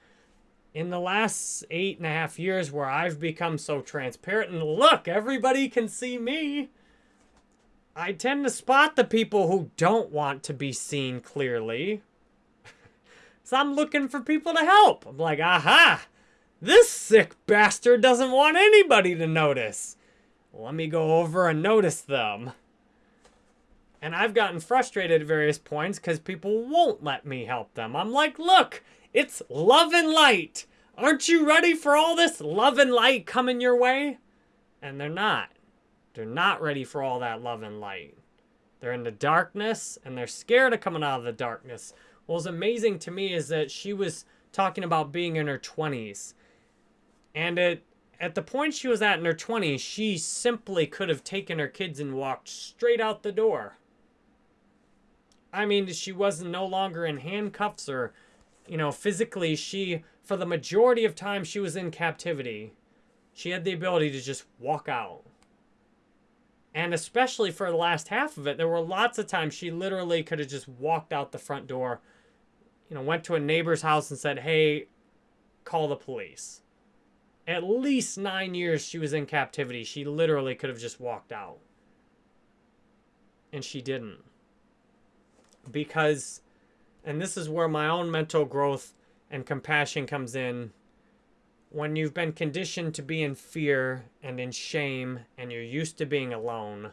in the last eight and a half years where I've become so transparent and look, everybody can see me, I tend to spot the people who don't want to be seen clearly. so I'm looking for people to help. I'm like, aha, this sick bastard doesn't want anybody to notice. Let me go over and notice them. And I've gotten frustrated at various points because people won't let me help them. I'm like, look, it's love and light. Aren't you ready for all this love and light coming your way? And they're not. They're not ready for all that love and light. They're in the darkness and they're scared of coming out of the darkness. What was amazing to me is that she was talking about being in her 20s. And it, at the point she was at in her 20s, she simply could have taken her kids and walked straight out the door I mean, she was no longer in handcuffs or, you know, physically. She, for the majority of time she was in captivity, she had the ability to just walk out. And especially for the last half of it, there were lots of times she literally could have just walked out the front door, you know, went to a neighbor's house and said, hey, call the police. At least nine years she was in captivity. She literally could have just walked out. And she didn't. Because, and this is where my own mental growth and compassion comes in when you've been conditioned to be in fear and in shame and you're used to being alone,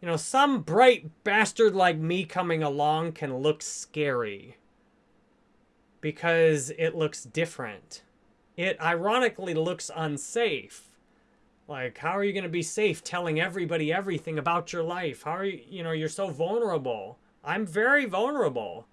you know, some bright bastard like me coming along can look scary because it looks different. It ironically looks unsafe. Like, how are you going to be safe telling everybody everything about your life? How are you, you know, you're so vulnerable. I'm very vulnerable.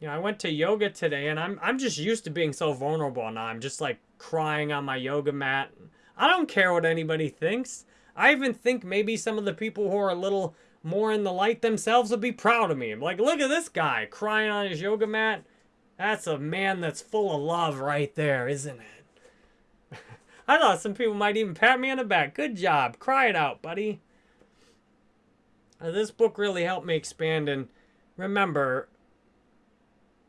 You know, I went to yoga today and I'm I'm just used to being so vulnerable now. I'm just like crying on my yoga mat. I don't care what anybody thinks. I even think maybe some of the people who are a little more in the light themselves would be proud of me. I'm like, look at this guy crying on his yoga mat. That's a man that's full of love right there, isn't it? I thought some people might even pat me on the back. Good job. Cry it out, buddy. This book really helped me expand and remember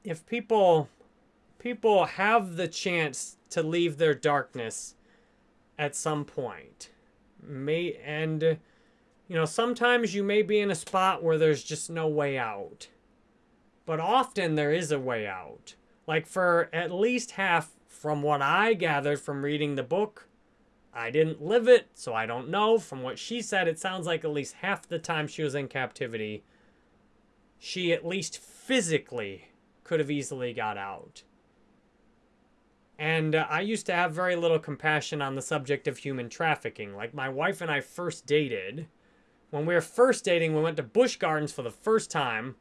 if people people have the chance to leave their darkness at some point may and you know sometimes you may be in a spot where there's just no way out but often there is a way out like for at least half from what i gathered from reading the book i didn't live it so i don't know from what she said it sounds like at least half the time she was in captivity she at least physically could have easily got out. And uh, I used to have very little compassion on the subject of human trafficking. Like my wife and I first dated. When we were first dating, we went to Busch Gardens for the first time.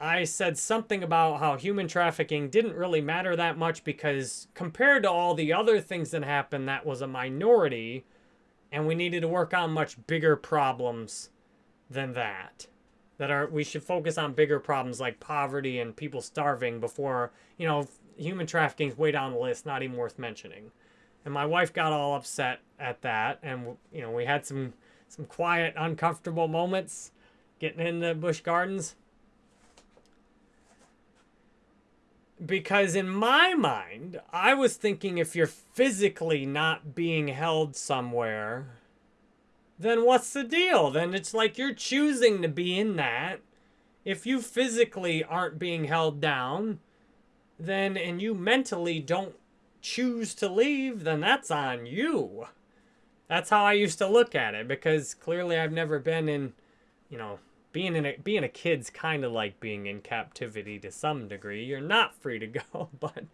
I said something about how human trafficking didn't really matter that much because compared to all the other things that happened, that was a minority. And we needed to work on much bigger problems than that that are we should focus on bigger problems like poverty and people starving before you know human trafficking is way down the list not even worth mentioning and my wife got all upset at that and you know we had some some quiet uncomfortable moments getting in the busch gardens because in my mind i was thinking if you're physically not being held somewhere then what's the deal? Then it's like you're choosing to be in that. If you physically aren't being held down, then and you mentally don't choose to leave, then that's on you. That's how I used to look at it because clearly I've never been in, you know, being in a, being a kid's kind of like being in captivity to some degree. You're not free to go, but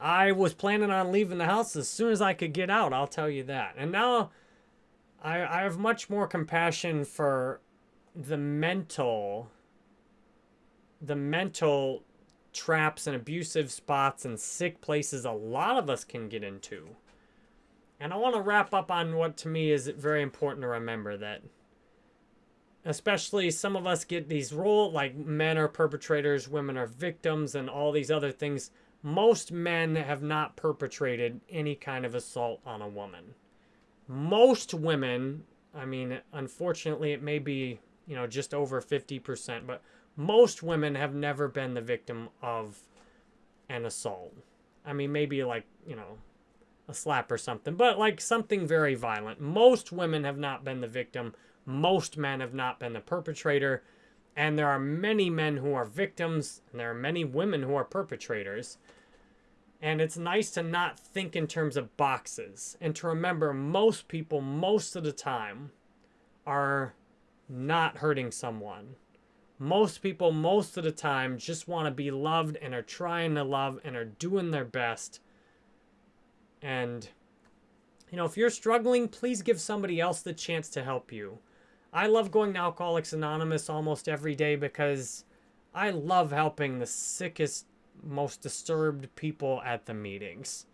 I was planning on leaving the house as soon as I could get out, I'll tell you that. And now I, I have much more compassion for the mental the mental traps and abusive spots and sick places a lot of us can get into. And I want to wrap up on what to me is very important to remember that especially some of us get these role like men are perpetrators, women are victims and all these other things. Most men have not perpetrated any kind of assault on a woman most women, I mean, unfortunately, it may be, you know, just over 50%, but most women have never been the victim of an assault. I mean, maybe like, you know, a slap or something, but like something very violent. Most women have not been the victim. Most men have not been the perpetrator. And there are many men who are victims, and there are many women who are perpetrators. And it's nice to not think in terms of boxes and to remember most people, most of the time, are not hurting someone. Most people, most of the time, just want to be loved and are trying to love and are doing their best. And, you know, if you're struggling, please give somebody else the chance to help you. I love going to Alcoholics Anonymous almost every day because I love helping the sickest, most disturbed people at the meetings.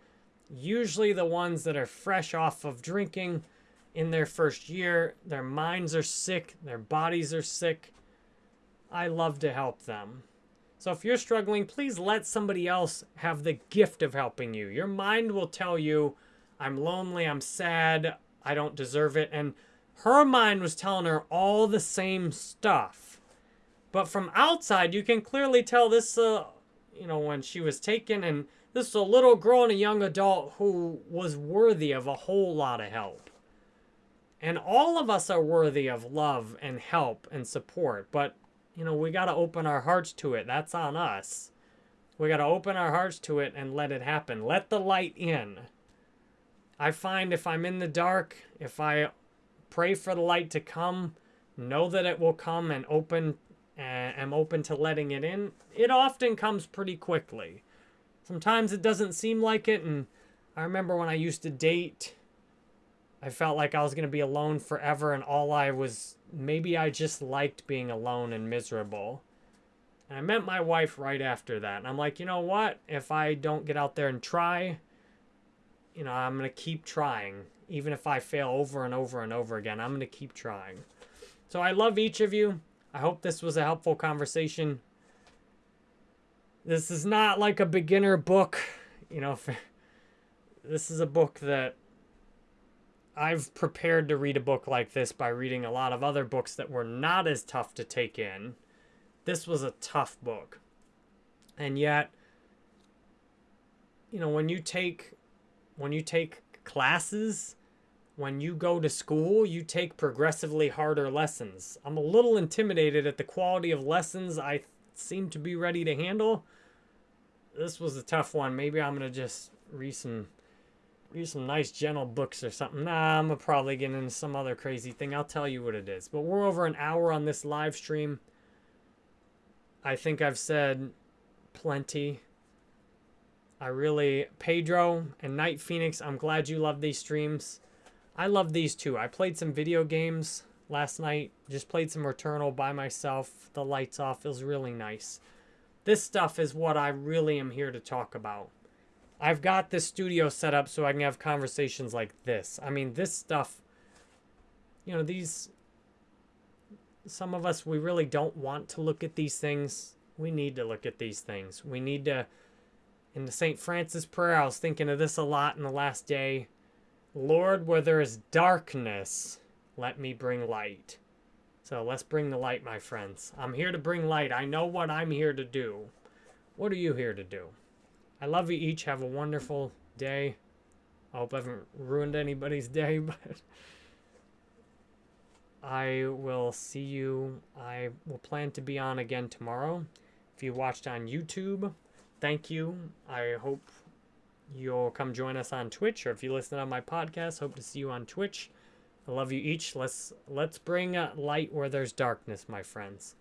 Usually the ones that are fresh off of drinking in their first year. Their minds are sick, their bodies are sick. I love to help them. So if you're struggling, please let somebody else have the gift of helping you. Your mind will tell you, I'm lonely, I'm sad, I don't deserve it. And her mind was telling her all the same stuff. But from outside, you can clearly tell this, uh, you know, when she was taken, and this is a little girl and a young adult who was worthy of a whole lot of help. And all of us are worthy of love and help and support. But you know, we got to open our hearts to it. That's on us. We got to open our hearts to it and let it happen. Let the light in. I find if I'm in the dark, if I pray for the light to come, know that it will come and open and am open to letting it in, it often comes pretty quickly. Sometimes it doesn't seem like it and I remember when I used to date I felt like I was going to be alone forever and all I was maybe I just liked being alone and miserable. And I met my wife right after that. And I'm like, you know what? If I don't get out there and try, you know, I'm going to keep trying. Even if I fail over and over and over again, I'm going to keep trying. So I love each of you. I hope this was a helpful conversation. This is not like a beginner book. You know, this is a book that I've prepared to read a book like this by reading a lot of other books that were not as tough to take in. This was a tough book. And yet, you know, when you take when you take classes, when you go to school, you take progressively harder lessons. I'm a little intimidated at the quality of lessons I seem to be ready to handle. This was a tough one. Maybe I'm going to just read some read some nice gentle books or something. Nah, I'm gonna probably get into some other crazy thing. I'll tell you what it is. But we're over an hour on this live stream. I think I've said plenty. I really Pedro and Night Phoenix, I'm glad you love these streams. I love these too. I played some video games last night. Just played some Returnal by myself. The lights off It was really nice. This stuff is what I really am here to talk about. I've got this studio set up so I can have conversations like this. I mean, this stuff, you know, these, some of us, we really don't want to look at these things. We need to look at these things. We need to, in the St. Francis prayer, I was thinking of this a lot in the last day. Lord, where there is darkness, let me bring light. So let's bring the light, my friends. I'm here to bring light. I know what I'm here to do. What are you here to do? I love you each. Have a wonderful day. I hope I haven't ruined anybody's day, but I will see you. I will plan to be on again tomorrow. If you watched on YouTube, thank you. I hope you'll come join us on Twitch, or if you listen on my podcast, hope to see you on Twitch. I love you each. Let's let's bring light where there's darkness, my friends.